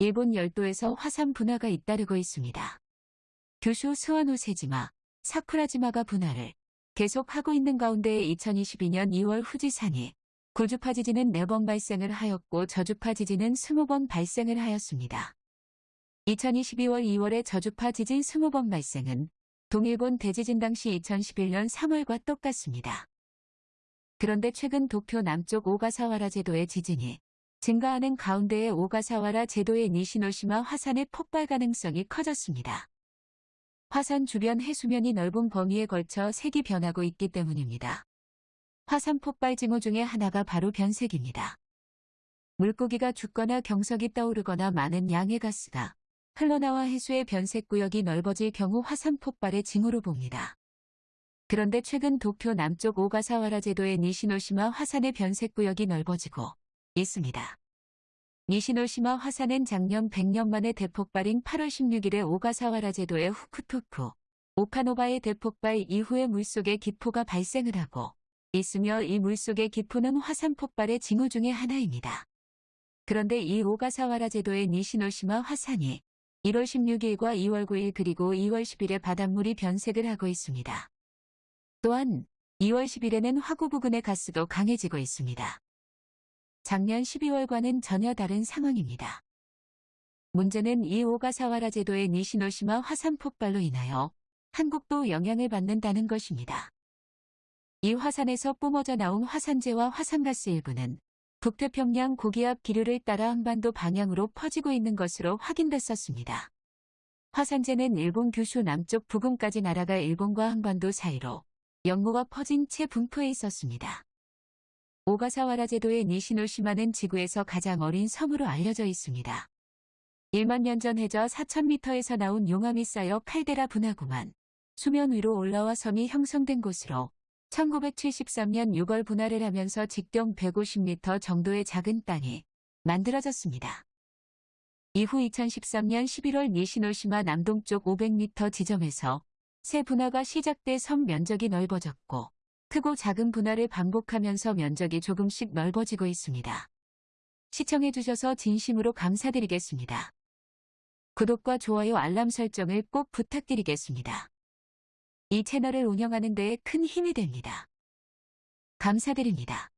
일본 열도에서 화산 분화가 잇따르고 있습니다. 규슈 스와노 세지마, 사쿠라지마가 분화를 계속하고 있는 가운데 2022년 2월 후지산이 구주파 지진은 4번 발생을 하였고 저주파 지진은 20번 발생을 하였습니다. 2022월 2월의 저주파 지진 20번 발생은 동일본 대지진 당시 2011년 3월과 똑같습니다. 그런데 최근 도쿄 남쪽 오가사와라 제도의 지진이 증가하는 가운데에 오가사와라 제도의 니시노시마 화산의 폭발 가능성이 커졌습니다. 화산 주변 해수면이 넓은 범위에 걸쳐 색이 변하고 있기 때문입니다. 화산 폭발 징후 중에 하나가 바로 변색입니다. 물고기가 죽거나 경석이 떠오르거나 많은 양의 가스가 흘러나와 해수의 변색 구역이 넓어질 경우 화산 폭발의 징후로 봅니다. 그런데 최근 도쿄 남쪽 오가사와라 제도의 니시노시마 화산의 변색 구역이 넓어지고 있습니다. 니시노시마 화산은 작년 100년 만에 대폭발인 8월 16일에 오가사와라 제도의 후쿠토쿠, 오카노바의 대폭발 이후에 물속에 기포가 발생을 하고 있으며 이 물속의 기포는 화산 폭발의 징후 중의 하나입니다. 그런데 이 오가사와라 제도의 니시노시마 화산이 1월 16일과 2월 9일 그리고 2월 10일에 바닷물이 변색을 하고 있습니다. 또한 2월 10일에는 화구 부근의 가스도 강해지고 있습니다. 작년 12월과는 전혀 다른 상황입니다. 문제는 이 오가사와라 제도의 니시노시마 화산 폭발로 인하여 한국도 영향을 받는다는 것입니다. 이 화산에서 뿜어져 나온 화산재와 화산가스 일부는 북태평양 고기압 기류를 따라 한반도 방향으로 퍼지고 있는 것으로 확인됐었습니다. 화산재는 일본 규슈 남쪽 부근까지 날아가 일본과 한반도 사이로 연고가 퍼진 채 분포해 있었습니다. 오가사와라 제도의 니시노시마는 지구에서 가장 어린 섬으로 알려져 있습니다. 1만 년 전 해저 4,000m에서 나온 용암이 쌓여 칼데라 분화구만 수면 위로 올라와 섬이 형성된 곳으로 1973년 6월 분화를 하면서 직경 150m 정도의 작은 땅이 만들어졌습니다. 이후 2013년 11월 니시노시마 남동쪽 500m 지점에서 새 분화가 시작돼 섬 면적이 넓어졌고 크고 작은 분화를 반복하면서 면적이 조금씩 넓어지고 있습니다. 시청해주셔서 진심으로 감사드리겠습니다. 구독과 좋아요 알람 설정을 꼭 부탁드리겠습니다. 이 채널을 운영하는 데에 큰 힘이 됩니다. 감사드립니다.